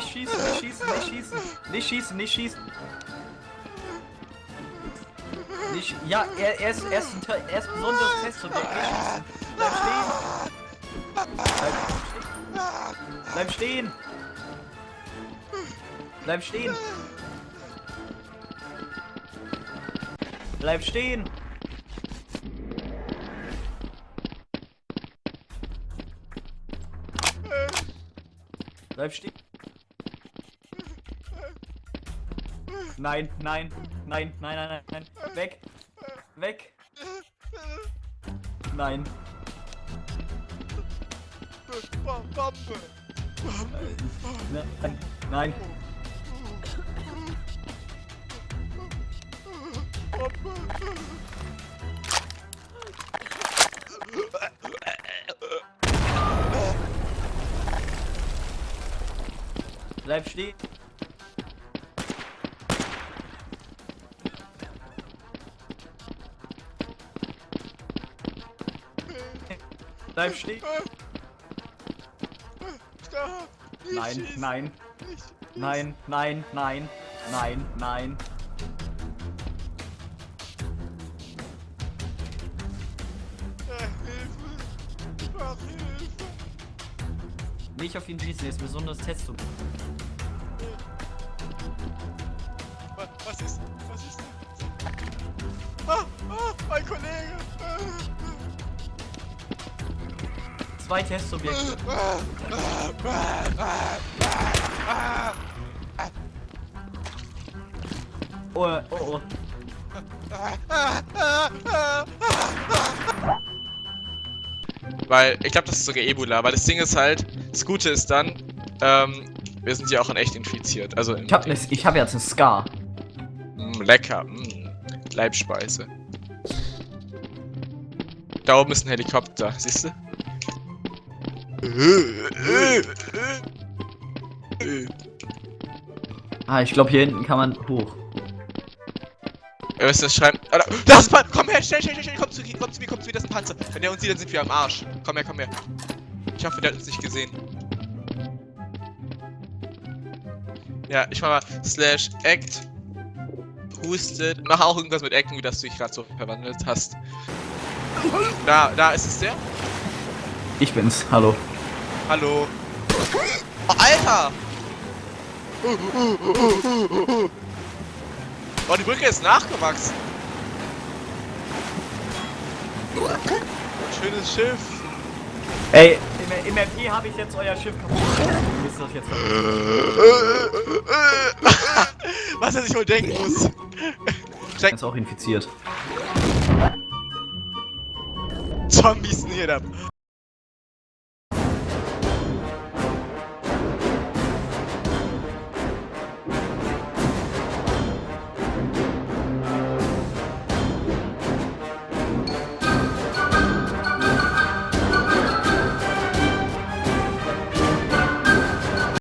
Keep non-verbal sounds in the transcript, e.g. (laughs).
Nicht schießen, nicht schießen, nicht schießen, nicht schießen, nicht schießen. Nicht, ja, er, er, ist, er, ist, er ist ein besonderes Testsubjekt. Nicht schießen. Bleib stehen. Bleib stehen. Bleib stehen. Bleib stehen. Bleib stehen. Nein, nein, nein, nein, nein, nein, nein. Weg. Weg. Nein. Nein. Nein. Bleib stehen. Bleib stehen. Stopp! Nein, nein, nein, nein, nein, nein, nein. Nicht auf ihn schießen, er ist ein besonderes Test. Was, ist? Was ist? Ah, ah, mein Kollege! Zwei Testsubjekte. Oh, oh, oh. Weil, ich glaube, das ist sogar Ebola, weil das Ding ist halt, das Gute ist dann, ähm, wir sind ja auch in echt infiziert. Also, Ich hab, ne, ich hab jetzt einen Scar. mm, lecker, mm, Leibspeise. Da oben ist ein Helikopter, siehst du? Ah, ich glaube hier hinten kann man hoch. Ihr müsst das schreiben. Da- Das ist Panzer! Komm her, schnell, schnell, schnell, komm zu, komm zu mir, komm zu mir, das ist ein Panzer. Wenn der uns sieht, dann sind wir am Arsch. Komm her, komm her. Ich hoffe, der hat uns nicht gesehen. Ja, ich mach mal slash act. Hustet. Mach auch irgendwas mit Ecken, wie das du dich gerade so verwandelt hast. Da, da ist es der. Ich bin's, hallo. Hallo. Oh, Alter! Oh, die Brücke ist nachgewachsen. Schönes Schiff. Ey, im, im MP habe ich jetzt euer Schiff kaputt. Ihr das jetzt? (laughs) Was er sich wohl denken muss. Steig Ist auch infiziert. Zombies da.